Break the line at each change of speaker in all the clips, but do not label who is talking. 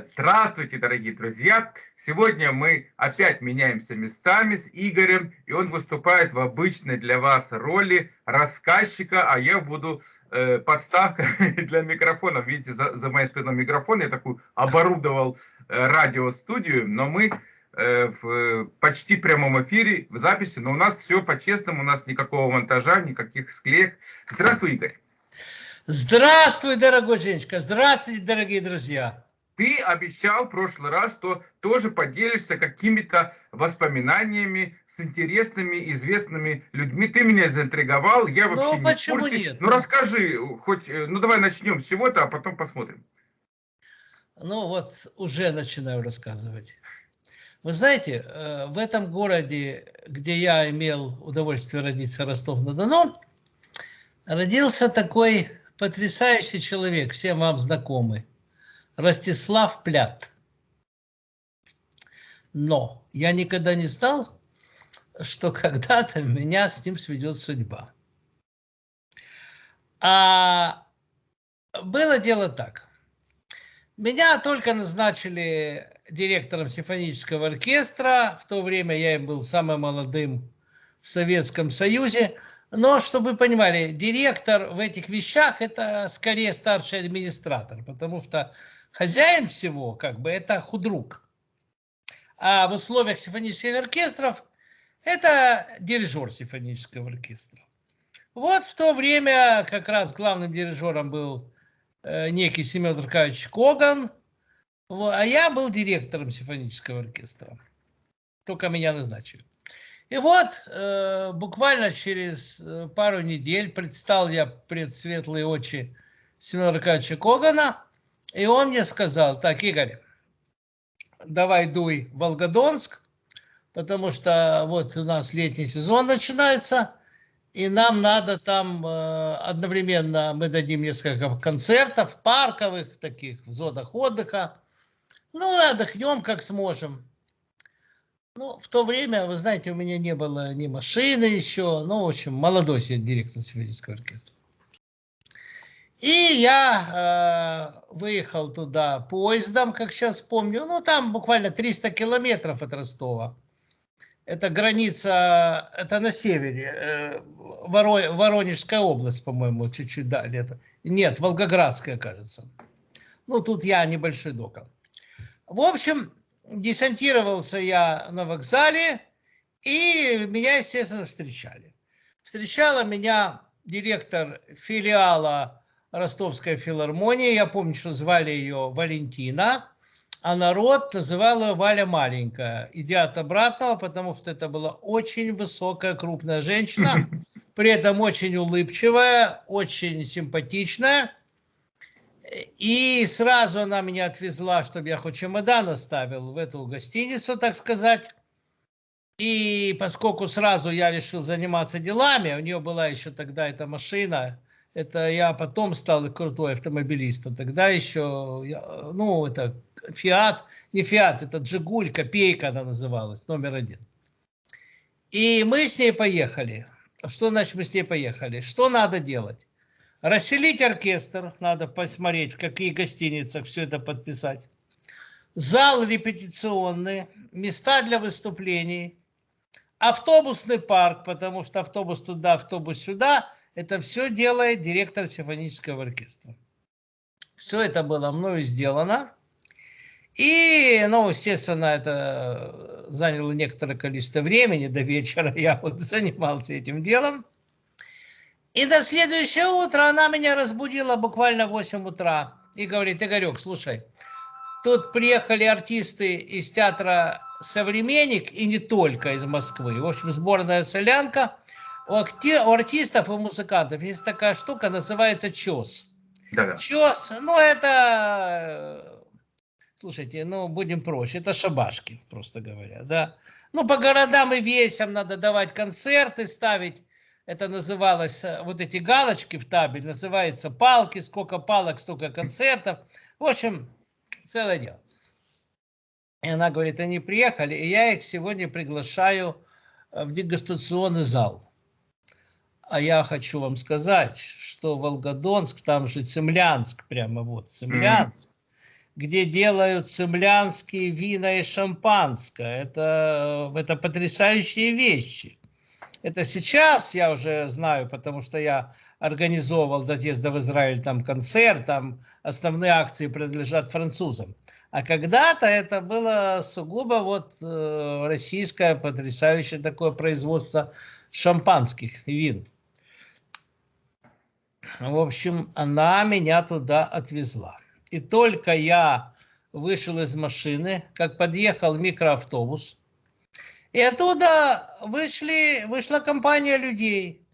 Здравствуйте, дорогие друзья! Сегодня мы опять меняемся местами с Игорем, и он выступает в обычной для вас роли рассказчика, а я буду э, подставка для микрофона. Видите, за, за моей спиной микрофон, я такую оборудовал э, радиостудию, но мы э, в почти прямом эфире, в записи, но у нас все по-честному, у нас никакого монтажа, никаких склеек. Здравствуй, Игорь!
Здравствуй, дорогой Женечка! Здравствуйте, дорогие друзья!
Ты обещал в прошлый раз, что тоже поделишься какими-то воспоминаниями с интересными, известными людьми. Ты меня заинтриговал, я ну, вообще ну, не в курсе. Нет? Ну, расскажи, хоть, э, ну, давай начнем с чего-то, а потом посмотрим.
Ну, вот уже начинаю рассказывать. Вы знаете, э, в этом городе, где я имел удовольствие родиться, Ростов-на-Дону, родился такой потрясающий человек, всем вам знакомый. Ростислав Плят. Но я никогда не знал, что когда-то меня с ним сведет судьба. А было дело так. Меня только назначили директором симфонического оркестра. В то время я был самым молодым в Советском Союзе. Но, чтобы вы понимали, директор в этих вещах – это скорее старший администратор, потому что хозяин всего, как бы, это худрук. А в условиях симфонических оркестров это дирижер симфонического оркестра. Вот в то время как раз главным дирижером был э, некий Семен Аркадьевич Коган, а я был директором симфонического оркестра. Только меня назначили. И вот э, буквально через э, пару недель предстал я пред светлые очи Семена Аркадьевича Когана – и он мне сказал, так, Игорь, давай дуй в Волгодонск, потому что вот у нас летний сезон начинается, и нам надо там э, одновременно, мы дадим несколько концертов, парковых таких, в зонах отдыха. Ну, отдохнем как сможем. Ну, в то время, вы знаете, у меня не было ни машины еще, ну, в общем, молодой директор симфонического оркестра. И я э, выехал туда поездом, как сейчас помню. Ну, там буквально 300 километров от Ростова. Это граница, это на севере, э, Воро, Воронежская область, по-моему, чуть-чуть далее. Нет, Волгоградская, кажется. Ну, тут я небольшой докол. В общем, десантировался я на вокзале, и меня, естественно, встречали. Встречала меня директор филиала Ростовская филармония. Я помню, что звали ее Валентина, а народ называл ее Валя Маленькая. Идя от обратного, потому что это была очень высокая, крупная женщина, при этом очень улыбчивая, очень симпатичная. И сразу она меня отвезла, чтобы я хоть чемодан оставил в эту гостиницу, так сказать. И поскольку сразу я решил заниматься делами, у нее была еще тогда эта машина, это я потом стал крутой автомобилистом. Тогда еще, ну, это Фиат, не Фиат, это Джигуль, Копейка она называлась, номер один. И мы с ней поехали. Что значит мы с ней поехали? Что надо делать? Расселить оркестр, надо посмотреть, в какие гостиницах все это подписать. Зал репетиционный, места для выступлений, автобусный парк, потому что автобус туда, автобус сюда – это все делает директор симфонического оркестра. Все это было мною сделано. И, ну, естественно, это заняло некоторое количество времени. До вечера я вот занимался этим делом. И на следующее утро она меня разбудила буквально в 8 утра. И говорит, Игорек, слушай, тут приехали артисты из театра «Современник» и не только из Москвы. В общем, сборная солянка – у, акти... у артистов и музыкантов есть такая штука, называется чес. Да -да. Чес, ну это, слушайте, ну будем проще, это шабашки, просто говоря, да. Ну по городам и весям надо давать концерты, ставить, это называлось, вот эти галочки в табель, называется палки, сколько палок, столько концертов. В общем, целое дело. И она говорит, они приехали, и я их сегодня приглашаю в дегустационный зал. А я хочу вам сказать, что Волгодонск, там же Цемлянск, прямо вот Цемлянск, mm где делают цемлянские вина и шампанское. Это, это потрясающие вещи. Это сейчас я уже знаю, потому что я организовывал до отъезда в Израиль там концерт, там основные акции принадлежат французам. А когда-то это было сугубо вот э, российское потрясающее такое производство шампанских вин. В общем, она меня туда отвезла. И только я вышел из машины, как подъехал микроавтобус, и оттуда вышли, вышла компания людей.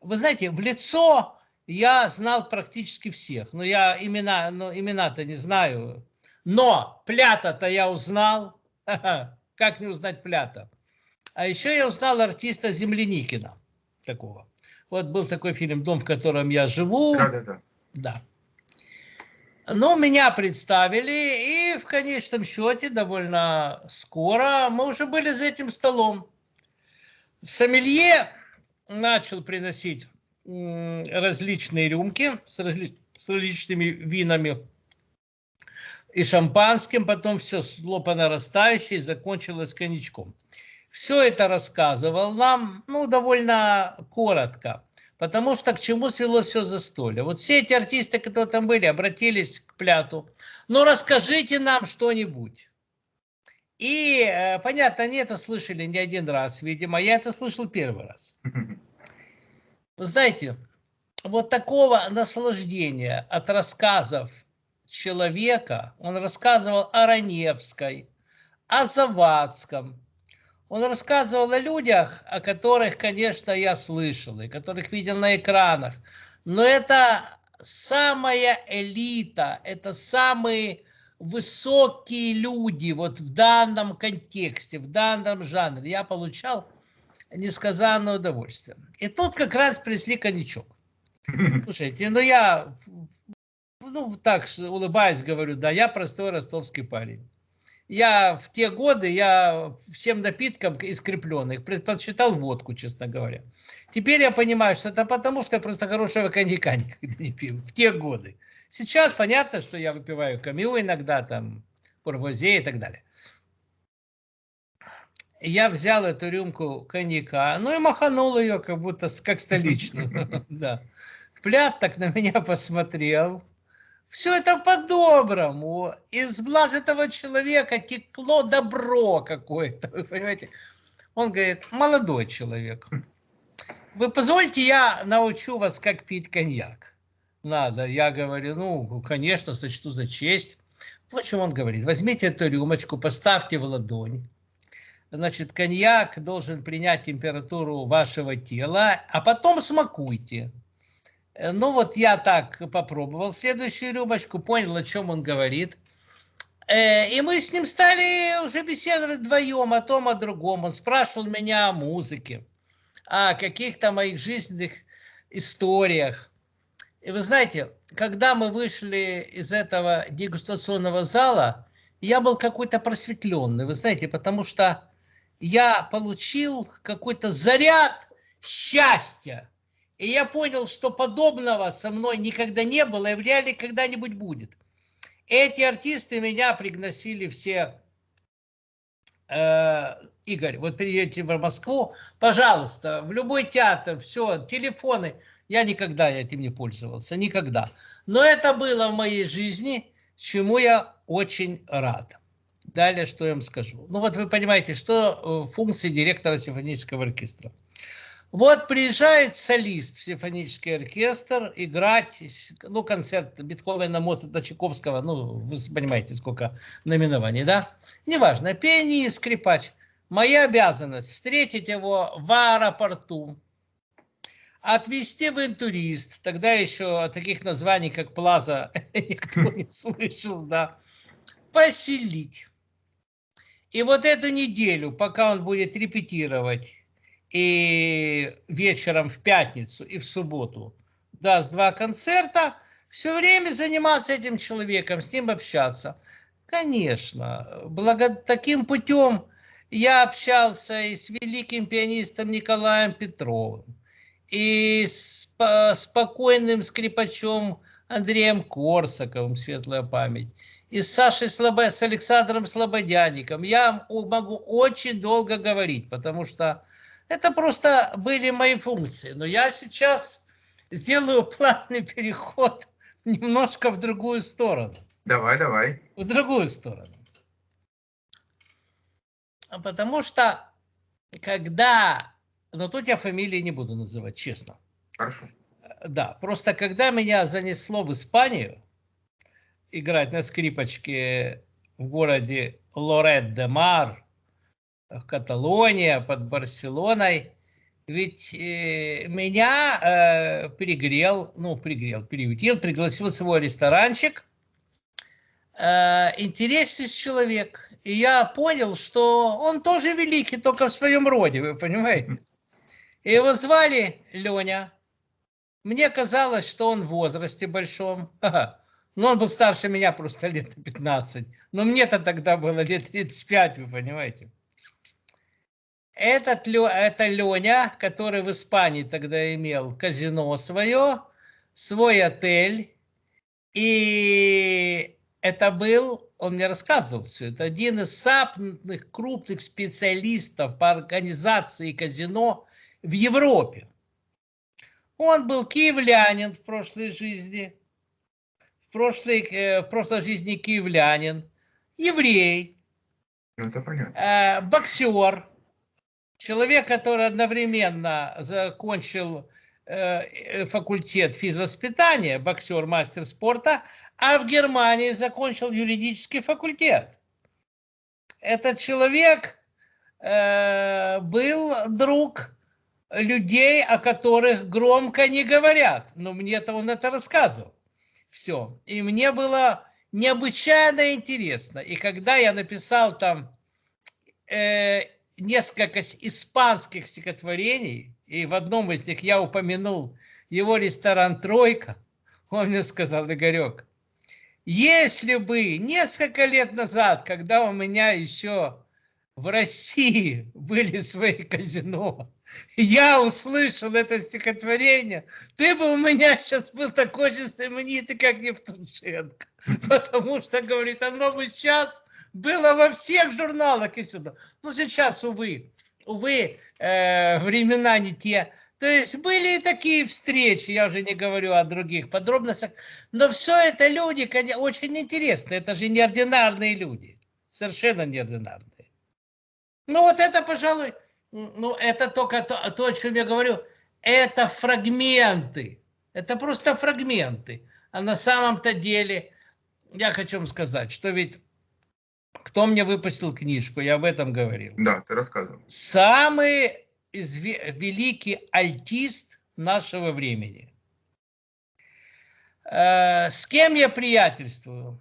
Вы знаете, в лицо я знал практически всех. Но я имена, ну, имена-то не знаю. Но Плята-то я узнал. Как не узнать Плята? А еще я узнал артиста Земляникина. Такого. Вот был такой фильм «Дом, в котором я живу».
Да, да, да.
Да. Ну, меня представили, и в конечном счете довольно скоро мы уже были за этим столом. Сомелье начал приносить различные рюмки с, разли с различными винами и шампанским, потом все шло по нарастающей, закончилось коньячком. Все это рассказывал нам, ну, довольно коротко. Потому что к чему свело все застолье? Вот все эти артисты, которые там были, обратились к Пляту. Ну, расскажите нам что-нибудь. И, э, понятно, они это слышали не один раз, видимо. Я это слышал первый раз. Вы знаете, вот такого наслаждения от рассказов человека, он рассказывал о Раневской, о Завадском, он рассказывал о людях, о которых, конечно, я слышал, и которых видел на экранах. Но это самая элита, это самые высокие люди вот в данном контексте, в данном жанре. Я получал несказанное удовольствие. И тут как раз пришли коньячок. Слушайте, ну я, ну так улыбаясь, говорю, да, я простой ростовский парень я в те годы, я всем напиткам искрепленных предпочитал водку, честно говоря. Теперь я понимаю, что это потому, что я просто хорошего коньяка никогда не пил в те годы. Сейчас понятно, что я выпиваю камю иногда, там, пурвозе и так далее. Я взял эту рюмку коньяка, ну и маханул ее, как будто как столичную. Да. Плят так на меня посмотрел, все это по-доброму. Из глаз этого человека текло добро какое-то, вы понимаете? Он говорит, молодой человек, вы позвольте, я научу вас, как пить коньяк. Надо. Я говорю, ну, конечно, сочту за честь. Вот что он говорит. Возьмите эту рюмочку, поставьте в ладонь. Значит, коньяк должен принять температуру вашего тела, а потом смакуйте. Э, ну вот я так попробовал следующую рюмочку, понял, о чем он говорит. Э, и мы с ним стали уже беседовать вдвоем о том, о другом. Он спрашивал меня о музыке, о каких-то моих жизненных историях. И вы знаете, когда мы вышли из этого дегустационного зала, я был какой-то просветленный, вы знаете, потому что я получил какой-то заряд счастья и я понял, что подобного со мной никогда не было и вряд ли когда-нибудь будет. Эти артисты меня пригласили все. Э, Игорь, вот приедете в Москву, пожалуйста, в любой театр, все, телефоны. Я никогда этим не пользовался, никогда. Но это было в моей жизни, чему я очень рад. Далее, что я вам скажу. Ну вот вы понимаете, что э, функции директора симфонического оркестра – вот приезжает солист в симфонический оркестр играть, ну, концерт Бетховена, Моцарта, Чайковского, ну, вы понимаете, сколько номинований, да? Неважно, пианист, скрипач. Моя обязанность встретить его в аэропорту, отвезти в интурист, тогда еще таких названий, как Плаза, никто не слышал, да, поселить. И вот эту неделю, пока он будет репетировать, и вечером в пятницу и в субботу даст два концерта, все время заниматься этим человеком, с ним общаться. Конечно, благо таким путем я общался и с великим пианистом Николаем Петровым, и с спокойным скрипачом Андреем Корсаковым, светлая память, и с Сашей Слобо... с Александром Слободяником. Я могу очень долго говорить, потому что это просто были мои функции. Но я сейчас сделаю плавный переход немножко в другую сторону.
Давай, давай.
В другую сторону. Потому что когда... Но тут я фамилии не буду называть, честно.
Хорошо.
Да, просто когда меня занесло в Испанию, играть на скрипочке в городе Лорет-де-Мар, Каталония, под Барселоной, ведь э, меня э, пригрел, ну, пригрел, приютил, пригласил в свой ресторанчик э, интересный человек. И я понял, что он тоже великий, только в своем роде, вы понимаете? И его звали Леня. Мне казалось, что он в возрасте большом. Но он был старше меня просто лет 15. Но мне-то тогда было лет 35, вы понимаете. Этот, это Леня, который в Испании тогда имел казино свое, свой отель. И это был, он мне рассказывал все, это один из самых крупных специалистов по организации казино в Европе. Он был киевлянин в прошлой жизни, в прошлой, э, в прошлой жизни киевлянин, еврей,
ну, это понятно.
Э, боксер, человек, который одновременно закончил э, факультет физвоспитания, боксер, мастер спорта, а в Германии закончил юридический факультет. Этот человек был друг людей, о которых громко не говорят. Но мне-то он это рассказывал. Все. И мне было необычайно интересно. И когда я написал там э, несколько испанских стихотворений, и в одном из них я упомянул его ресторан «Тройка», он мне сказал, Игорек, если бы несколько лет назад, когда у меня еще в России были свои казино, я услышал это стихотворение, ты бы у меня сейчас был такой же знаменитый, как Евтушенко. Потому что, говорит, оно бы сейчас было во всех журналах и сюда. Но сейчас, увы, увы, э, времена не те. То есть были и такие встречи, я уже не говорю о других подробностях, но все это люди, конечно, очень интересные, это же неординарные люди, совершенно неординарные. Ну вот это, пожалуй, ну, это только то, то, о чем я говорю, это фрагменты. Это просто фрагменты. А на самом-то деле, я хочу вам сказать, что ведь кто мне выпустил книжку, я об этом говорил.
Да, ты рассказывал.
Самый великий альтист нашего времени. Э, с кем я приятельствую?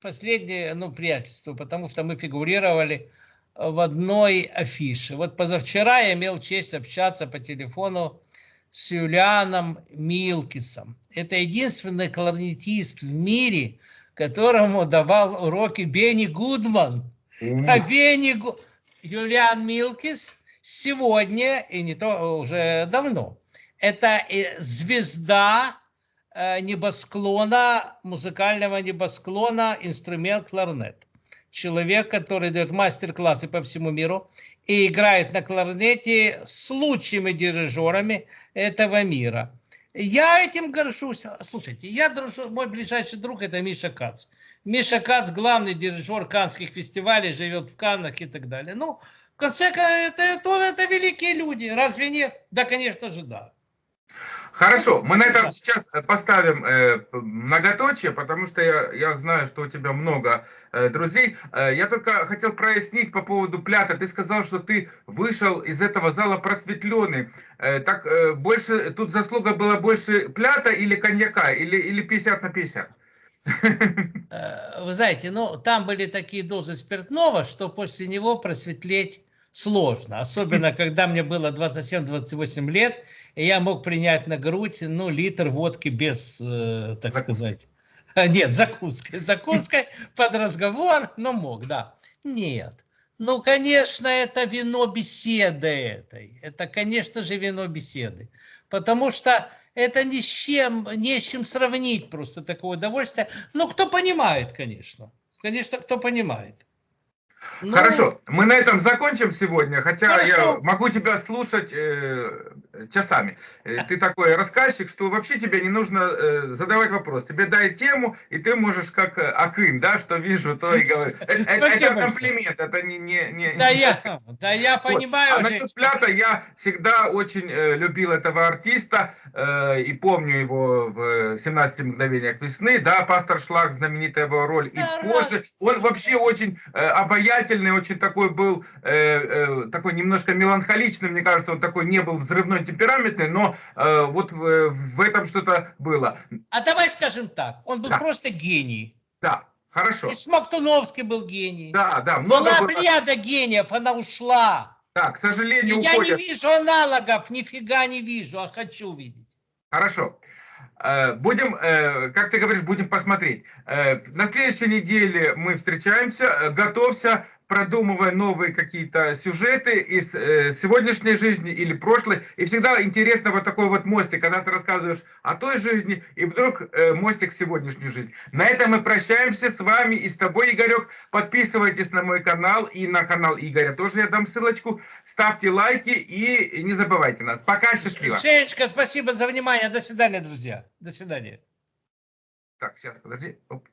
Последнее, ну, приятельство, потому что мы фигурировали в одной афише. Вот позавчера я имел честь общаться по телефону с Юлианом Милкисом. Это единственный кларнетист в мире, которому давал уроки Бенни Гудман. А Бенни Гу... Юлиан Милкис сегодня, и не то уже давно, это звезда э, небосклона, музыкального небосклона, инструмент кларнет человек, который дает мастер-классы по всему миру и играет на кларнете с лучшими дирижерами этого мира. Я этим горжусь. Слушайте, я дружу, мой ближайший друг это Миша Кац. Миша Кац, главный дирижер канских фестивалей, живет в Каннах и так далее. Ну, в конце концов, это, это, это великие люди, разве нет? Да, конечно же, да.
Хорошо, мы на этом сейчас э, поставим э, многоточие, потому что я, я знаю, что у тебя много э, друзей. Э, я только хотел прояснить по поводу плята. Ты сказал, что ты вышел из этого зала просветленный. Э, так э, больше, тут заслуга была больше плята или коньяка, или, или 50 на 50?
Э, вы знаете, ну там были такие дозы спиртного, что после него просветлеть сложно. Особенно, когда мне было 27-28 лет, и я мог принять на грудь, ну, литр водки без, э, так сказать, нет, закуской, закуской под разговор, но мог, да. Нет. Ну, конечно, это вино беседы этой. Это, конечно же, вино беседы. Потому что это ни с чем, не с чем сравнить просто такое удовольствие. Ну, кто понимает, конечно. Конечно, кто понимает. Ну,
Хорошо, мы на этом закончим сегодня, хотя я
Хорошо.
могу тебя слушать э, часами. Э, Ты такой рассказчик, что вообще тебе не нужно э, задавать вопрос. Тебе дай тему, и ты можешь как э, Акын, да, что вижу, то и говорю. Э, э, Это,
большое.
комплимент, это не... не, не
Да
не-
я, да я понимаю.
А насчет Плята я всегда очень любил этого артиста и помню его в э, 17 мгновениях весны, да, Пастор Шлаг, знаменитая его роль, и позже. Он вообще очень э, обаятельный, очень такой был, э, э, такой немножко меланхоличный, мне кажется, он такой не был взрывной, темпераментный, но э, вот в, в этом что-то было.
А давай скажем так, он был
Да.
просто гений.
Да, хорошо.
И Смоктуновский был гений.
Да, да,
Была
было.
плеяда гениев, она ушла.
Да, к
И
сожалению,
я не
уходят.
вижу аналогов, нифига не вижу, а хочу видеть.
Хорошо. Э, Будем, э, как ты говоришь, будем посмотреть. Э, На следующей неделе мы встречаемся. Готовься, продумывая новые какие-то сюжеты из э, сегодняшней жизни или прошлой. И всегда интересно вот такой вот мостик, когда ты рассказываешь о той жизни, и вдруг э, мостик в сегодняшнюю жизнь. На этом мы прощаемся с вами и с тобой, Игорек. Подписывайтесь на мой канал и на канал Игоря тоже я дам ссылочку. Ставьте лайки и не забывайте нас. Пока, счастливо.
Женечка, спасибо за внимание. До свидания, друзья. До свидания.
Так, сейчас, подожди. Оп.